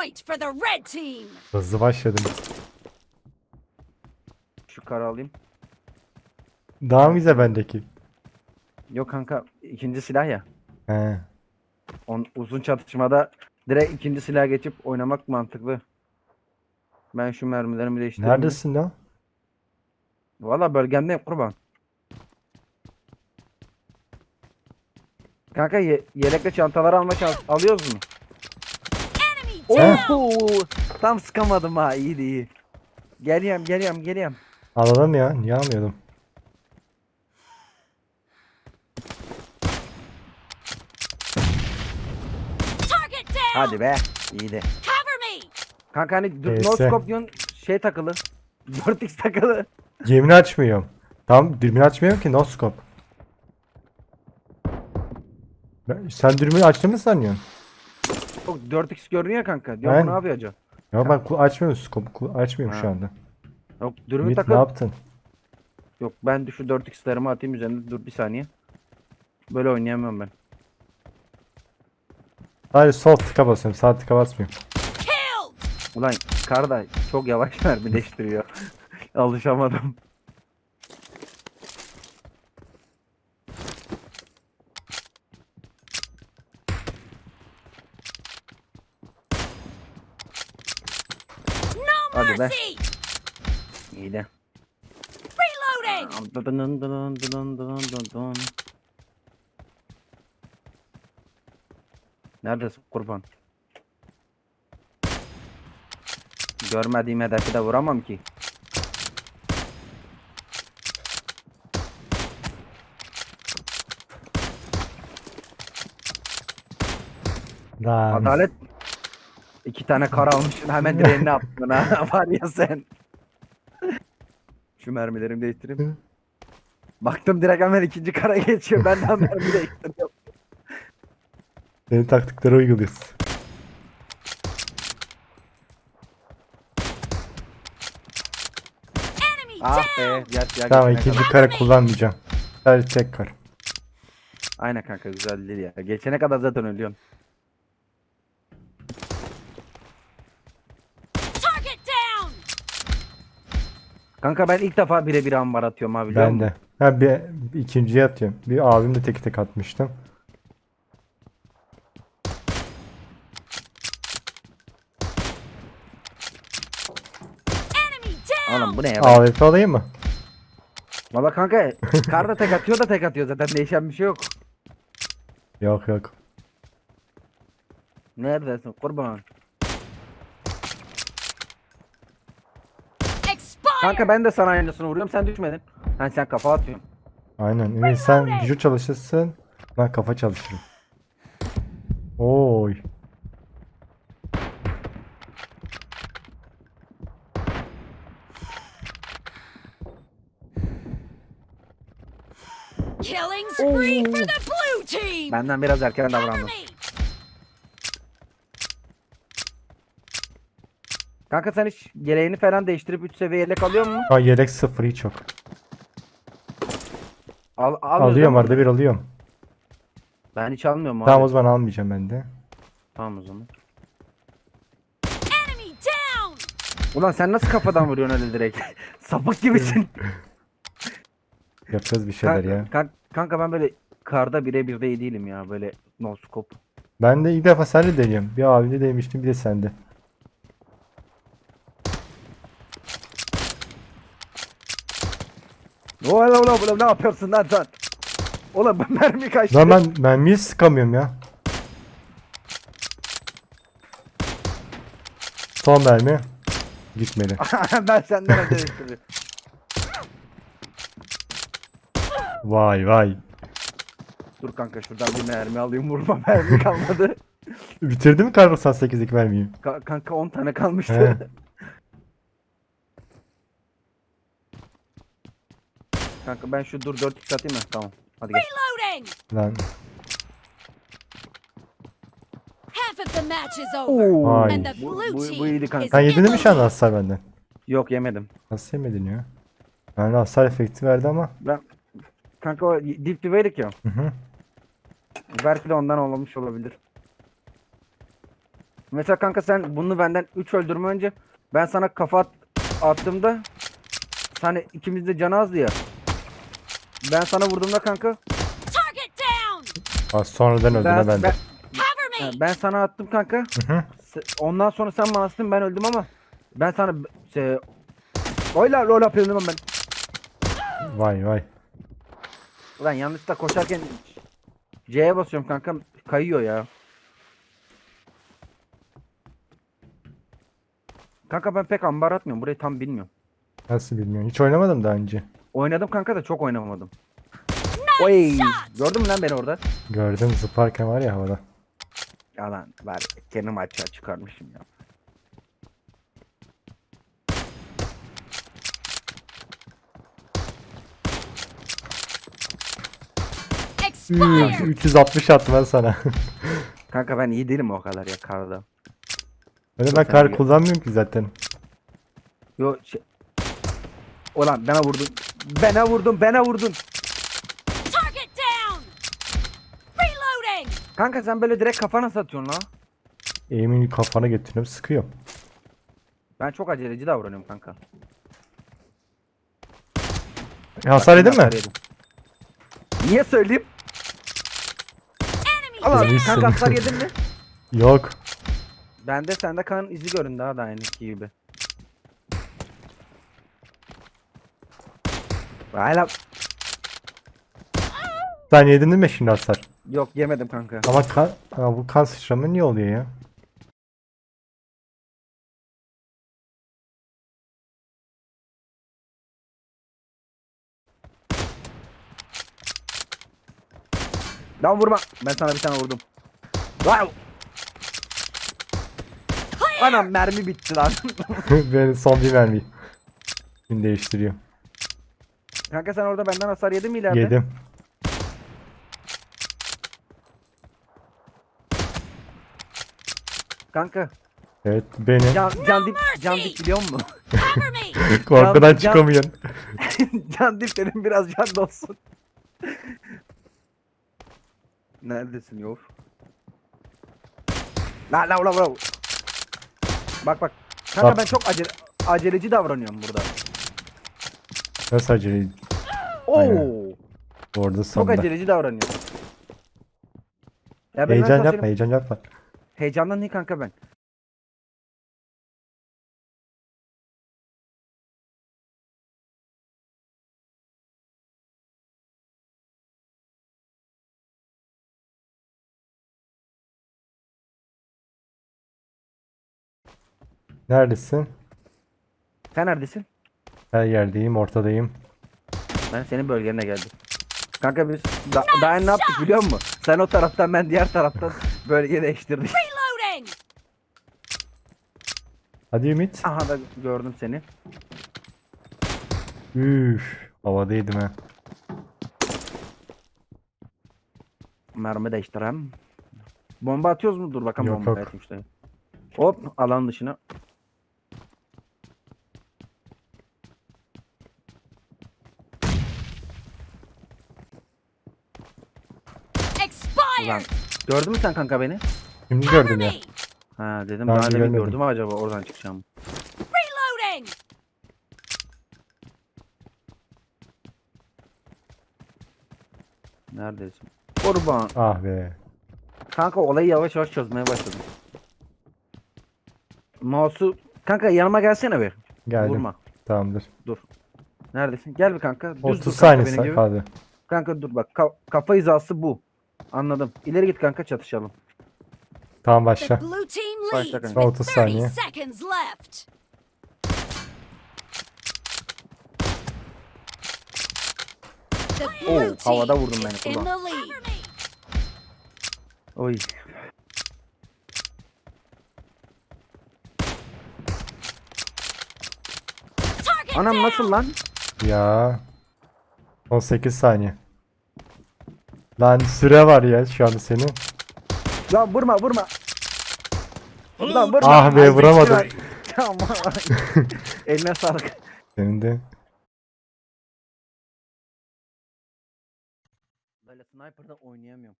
point for the red team. Hızlı başladım. Şu karı alayım. Daha mı güzel bendeki? Yok kanka ikinci silah ya. He. On, uzun çatışmada direkt ikinci silaha geçip oynamak mantıklı. Ben şu mermilerimi değiştireyim. Neredesin lan? Valla bölgemdeyim kurban. Kanka ye- yelekle çantaları alma şans alıyoruz mu? Oo, tam sıkamadım ha iyiydi iyi. Geliyorum geliyorum geliyorum. Alalım ya. Niye almıyordum? Hadi be iyiydi. Kanka hani dur- Neyse. no scope diyorsun şey takılı. 4x takılı. Gemini açmıyorum. Tam dürbünü açmıyorum ki no scope. Ben- Sen dürbünü açtın mı sanıyorsun? Yok 4x görünüyor kanka. Diyorum Ben- ne yapıyor acaba? Ya ku- açmıyorum scope. Açmıyorum şu Ha. anda. Yok dürbün Ümit ne yaptın? Yok ben de şu 4x'lerimi atayım üzerine dur bir saniye. Böyle oynayamıyorum ben. Sadece sol tıka basıyorum. Sağ tıka basmıyorum. Ulan kar da çok yavaş mermileştiriyor. Alışamadım. No Hadi be. İyi de. Neredesin kurban? Görmediğim hedefi de vuramam ki. Lan. Adalet iki tane kar almışsın hemen direğini attın ha var ya sen. Şu mermilerimi değiştireyim. Baktım direkt hemen ikinci kara geçiyor. Ben de hemen mermi değiştiriyorum. Senin taktikleri uyguluyoruz. Enemy Ah be. Gel, gel, Tamam geçene ikinci kadar. kare kullanmayacağım. Sadece tek kar. Aynen kanka güzel değil ya. Geçene kadar zaten ölüyorsun. Target down. Kanka ben ilk defa birebir ambar atıyorum abi biliyor Ben musun? de. Ha bir, bir ikinciye atıyorum. Bir abim de tek tek atmıştım. Enemy down. Oğlum bu ne ya? AWP alayım mı? Valla kanka kar da tek atıyor da tek atıyor zaten değişen bir şey yok. Yok yok. Neredesin kurban? Kanka ben de sana aynısını vuruyorum sen düşmedin. Ha sen kafa atıyorsun. Aynen. Ümit sen gücü çalışırsın. Ben kafa çalışırım. Oy. Killing spree for the blue team. Benden biraz erken davrandım. Kanka sen hiç yeleğini falan değiştirip 3 seviye yelek alıyor musun? An yelek sıfır hiç yok. Al, almıyorsun Alıyorum arada bir alıyorum. Ben hiç almıyorum abi. Tamam o zaman almayacağım ben de. Tamam o zaman. Enemy down. Ulan sen nasıl kafadan vuruyorsun öyle direkt? Sapık gibisin. Yapacağız bir şeyler kanka, ya. kan- kanka ben böyle karda birebir de iyi değilim ya böyle no scope. Ben de ilk defa seninle deniyorum. Bir abimle denemiştim bir de sende. Oğlum oğlum oğlum ne yapıyorsun lan sen? Oğlum bu mermi kaçtı. Lan ben mermiyi sıkamıyorum ya. Son mermi. Gitmedi. ben senden önce değiştiriyorum. Vay vay. Dur kanka şuradan bir mermi alayım vurma mermi kalmadı. Bitirdi mi kar 98'deki mermiyi? Ka- kanka 10 tane kalmıştı. kanka ben şu dur 4x atayım mı? Tamam. Hadi gel. Reloading. Lan. Half of the match is over. Vay. And the Bu- blue bu- bu team iyiydi is kanka. Sen yedin mi şu anda hasar benden? Yok yemedim. Nasıl yemedin ya? Yani hasar efekti verdi ama. Ben kanka o dip dibeydik ya. Hı hı. Belki de ondan olmuş olabilir. Mesela kanka sen bunu benden 3 öldürme önce ben sana kafa at- attığımda hani ikimiz de canı azdı ya. Ben sana vurduğumda kanka Target down! Ha, sonradan öldüğüne ben, ben de. ben, Cover Ha, me! ben sana attım kanka. Hı hı. Ondan sonra sen bana attın ben öldüm ama ben sana şey Oyla lol yapıyorum ben. Vay vay. Ulan yanlışlıkla koşarken C'ye basıyorum kanka kayıyor ya. Kanka ben pek ambar atmıyorum. Burayı tam bilmiyorum. Nasıl bilmiyorum. Hiç oynamadım daha önce. Oynadım kanka da çok oynamadım. Oy! Gördün mü lan beni orada? Gördüm zıparken var ya havada. Yalan var. Kendim açığa çıkarmışım ya. Üf, Expired! 360 attım ben sana. Kanka ben iyi değilim o kadar ya karda. Öyle ben kar kullanmıyorum ki zaten. Yo şey... Ulan bana vurdun. Bana vurdun, bana vurdun. Target down! Reloading! Kanka sen böyle direkt kafana satıyorsun lan. Eğimini kafana getiriyorum sıkıyorum. Ben çok aceleci davranıyorum kanka. E, hasar yedin mi? yedim. Niye söyleyeyim? Allah kanka hasar yedin mi? Yok. Bende sende kan izi göründü ha da aynıki gibi. Hala Sen yedin değil mi şimdi hasar? yok yemedim kanka. Ama kan, ama bu kan sıçrama niye oluyor ya? Lan vurma. Ben sana bir tane vurdum. Wow. Anam mermi bitti lan. ben son bir mermi. Şimdi değiştiriyorum. Kanka sen orada benden hasar yedin mi ileride? Yedim. Kanka Evet beni. can, can dip can dip biliyor musun? Korkudan can- çıkamıyorsun. can dip dedim biraz can dolsun. Neredesin Yor? La la la la. Bak bak. Kanka Bak. ben çok acele aceleci davranıyorum burada. Nasıl acele? Oo. Aynen. Orada Çok sonunda. aceleci davranıyorum. Ya ben Heyecan yapma heyecan yapma. Heyecandan değil kanka ben. Neredesin? Sen neredesin? Her yerdeyim ortadayım. Ben senin bölgene geldim. Kanka biz da, daha ne yaptık biliyor musun? Sen o taraftan ben diğer taraftan bölge değiştirdik. Hadi Ümit. Aha da gördüm seni. Üf. Havadaydım ha. Mermi değiştirem. Bomba atıyoruz mu? Dur bakalım Yok, bomba yok. işte. Hop alan dışına. Ulan gördün mü sen kanka beni? Şimdi gördüm ya. Ha dedim Ben daha de demin görmedim. gördüm acaba oradan çıkacağım. Reloading! Neredesin? Kurban. Ah be. Kanka olayı yavaş yavaş çözmeye başladım. Mouse'u kanka yanıma gelsene bir. Geldim. Vurma. Tamamdır. Neredesin? Gel bir kanka. Düz 30 dur kanka saniye benim. Kanka dur bak. Ka- kafa hizası bu. Anladım. İleri git kanka çatışalım. Tamam başla. blue team Başla leads kanka. with 30 30 saniye. seconds left. The blue Oh, havada team vurdum beni is in lead. Oy. Target Anam down! nasıl lan? Ya. 18 saniye. Lan süre var ya şu anda senin. Lan vurma vurma. Lan vurma. Ah be, vuramadım. Tamam. Eline sağlık. Senin de. Böyle sniper'da oynayamıyorum.